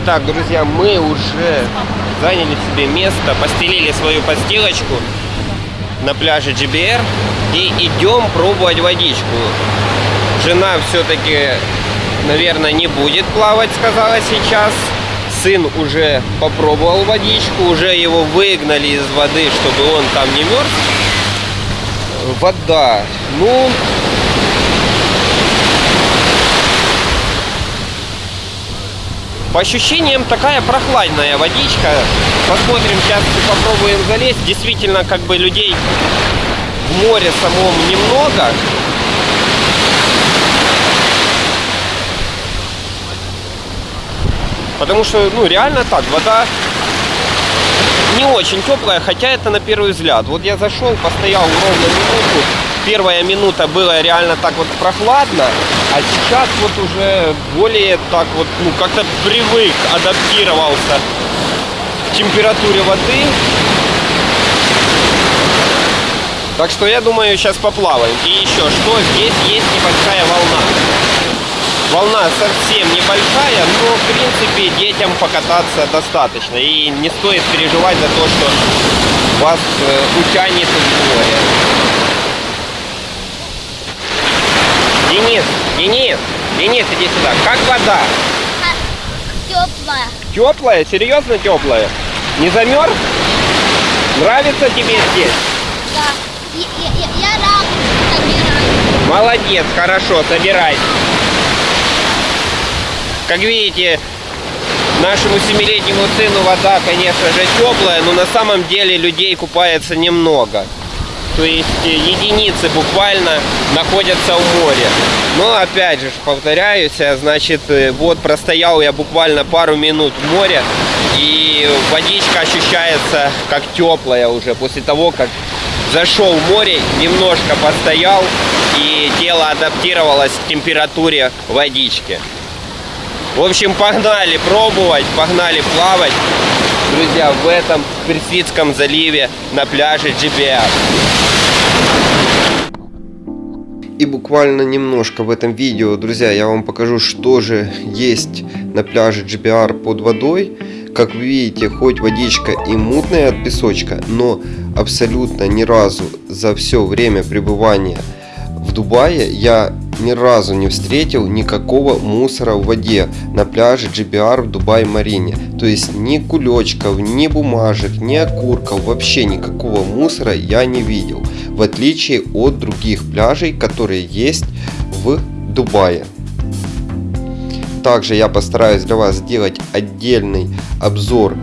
Итак, друзья, мы уже заняли себе место, постелили свою постелочку на пляже GBR и идем пробовать водичку. Жена все-таки, наверное, не будет плавать, сказала сейчас. Сын уже попробовал водичку, уже его выгнали из воды, чтобы он там не мерз. Вода. Ну, По ощущениям такая прохладная водичка. Посмотрим, сейчас попробуем залезть. Действительно, как бы людей в море самом немного. Потому что, ну, реально так, вода не очень теплая, хотя это на первый взгляд. Вот я зашел, постоял ровно минуту. Первая минута было реально так вот прохладно, а сейчас вот уже более так вот, ну, как-то привык, адаптировался к температуре воды. Так что я думаю, сейчас поплаваем. И еще что, здесь есть небольшая волна. Волна совсем небольшая, но в принципе детям покататься достаточно. И не стоит переживать за то, что вас э, утянет в море. Денис, Денис, Денис, иди сюда. Как вода? Теплая. Теплая? Серьезно теплая? Не замерз? Нравится тебе здесь? Да. Я, я, я, я рак собираю. Молодец, хорошо, собирайся. Как видите, нашему семилетнему сыну вода, конечно же, теплая, но на самом деле людей купается немного. То есть э, единицы буквально находятся в море. Но опять же, повторяюсь, э, значит, э, вот простоял я буквально пару минут в море, и водичка ощущается как теплая уже после того, как зашел в море, немножко постоял, и тело адаптировалось к температуре водички. В общем, погнали пробовать, погнали плавать, друзья, в этом Персидском заливе на пляже GBR. И буквально немножко в этом видео, друзья, я вам покажу, что же есть на пляже GBR под водой. Как вы видите, хоть водичка и мутная от песочка, но абсолютно ни разу за все время пребывания в Дубае я ни разу не встретил никакого мусора в воде на пляже GBR в Дубай-Марине. То есть ни кулечков, ни бумажек, ни окурков, вообще никакого мусора я не видел. В отличие от других пляжей, которые есть в Дубае. Также я постараюсь для вас сделать отдельный обзор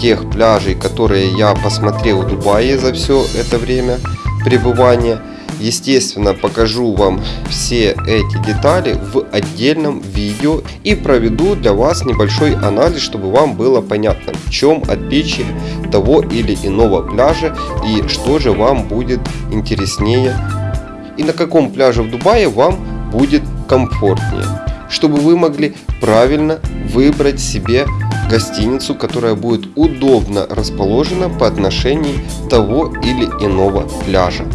тех пляжей, которые я посмотрел в Дубае за все это время пребывания. Естественно, покажу вам все эти детали в отдельном видео и проведу для вас небольшой анализ, чтобы вам было понятно, в чем отличие того или иного пляжа и что же вам будет интереснее и на каком пляже в Дубае вам будет комфортнее, чтобы вы могли правильно выбрать себе гостиницу, которая будет удобно расположена по отношению того или иного пляжа.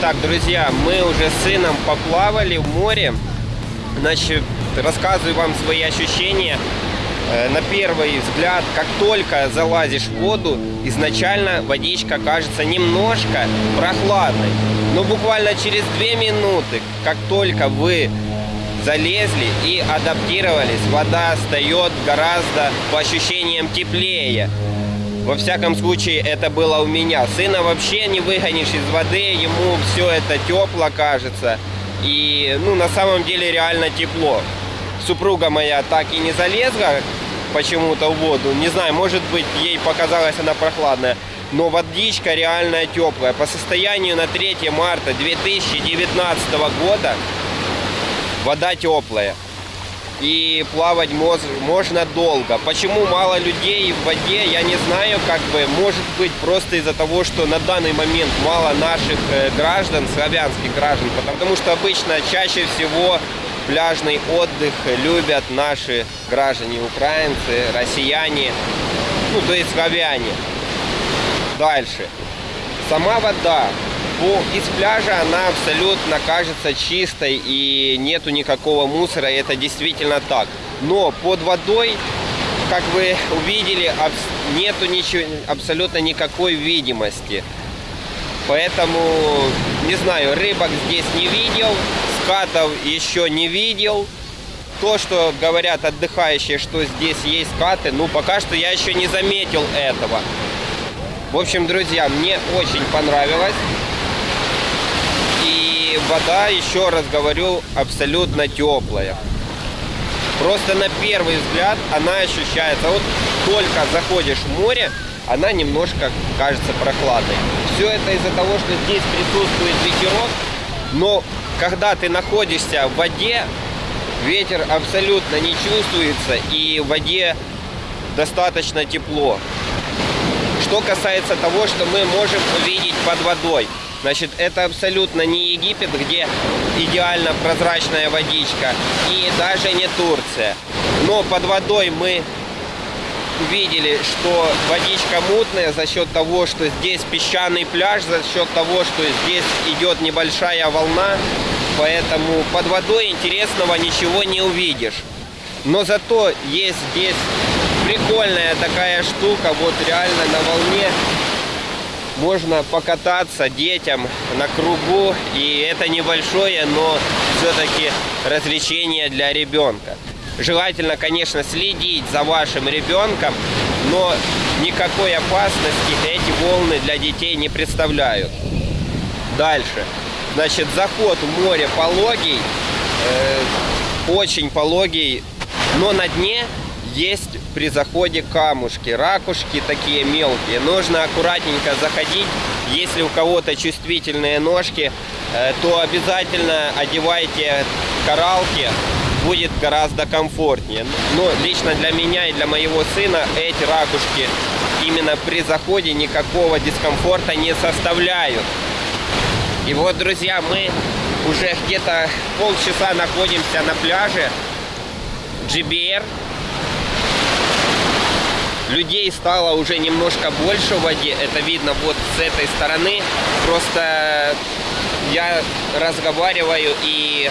Так, друзья, мы уже с сыном поплавали в море. Значит, рассказываю вам свои ощущения. Э, на первый взгляд, как только залазишь в воду, изначально водичка кажется немножко прохладной. Но буквально через две минуты, как только вы залезли и адаптировались, вода стает гораздо по ощущениям теплее. Во всяком случае, это было у меня. Сына вообще не выгонишь из воды, ему все это тепло кажется. И, ну, на самом деле реально тепло. Супруга моя так и не залезла почему-то в воду. Не знаю, может быть, ей показалась она прохладная. Но водичка реально теплая. По состоянию на 3 марта 2019 года вода теплая и плавать можно долго. Почему мало людей в воде, я не знаю, как бы, может быть, просто из-за того, что на данный момент мало наших э, граждан, славянских граждан, потому что обычно чаще всего пляжный отдых любят наши граждане, украинцы, россияне, ну, то есть славяне. Дальше. Сама вода из пляжа она абсолютно кажется чистой и нету никакого мусора, и это действительно так. Но под водой как вы увидели, нету ничего, абсолютно никакой видимости. Поэтому, не знаю, рыбок здесь не видел, скатов еще не видел. То, что говорят отдыхающие, что здесь есть скаты, ну пока что я еще не заметил этого. В общем, друзья, мне очень понравилось. Вода, еще раз говорю, абсолютно теплая. Просто на первый взгляд она ощущается. Вот только заходишь в море, она немножко кажется прохладной. Все это из-за того, что здесь присутствует ветерок, но когда ты находишься в воде, ветер абсолютно не чувствуется и в воде достаточно тепло. Что касается того, что мы можем увидеть под водой. Значит, это абсолютно не Египет, где идеально прозрачная водичка, и даже не Турция. Но под водой мы увидели, что водичка мутная за счет того, что здесь песчаный пляж, за счет того, что здесь идет небольшая волна, поэтому под водой интересного ничего не увидишь. Но зато есть здесь прикольная такая штука, вот реально на волне можно покататься детям на кругу, и это небольшое, но все-таки развлечение для ребенка. Желательно, конечно, следить за вашим ребенком, но никакой опасности эти волны для детей не представляют. Дальше. Значит, заход в море пологий, э, очень пологий, но на дне есть при заходе камушки, ракушки такие мелкие. Нужно аккуратненько заходить. Если у кого-то чувствительные ножки, э, то обязательно одевайте коралки. Будет гораздо комфортнее. Но лично для меня и для моего сына эти ракушки именно при заходе никакого дискомфорта не составляют. И вот, друзья, мы уже где-то полчаса находимся на пляже GBR. Людей стало уже немножко больше в воде. Это видно вот с этой стороны. Просто я разговариваю и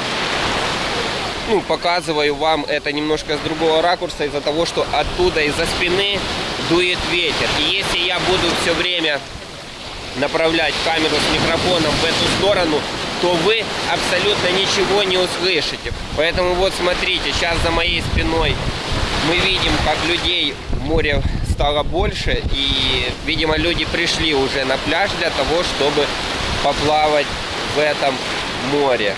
ну, показываю вам это немножко с другого ракурса из-за того, что оттуда из-за спины дует ветер. И если я буду все время направлять камеру с микрофоном в эту сторону, то вы абсолютно ничего не услышите. Поэтому вот смотрите, сейчас за моей спиной мы видим, как людей в море стало больше. И, видимо, люди пришли уже на пляж для того, чтобы поплавать в этом море.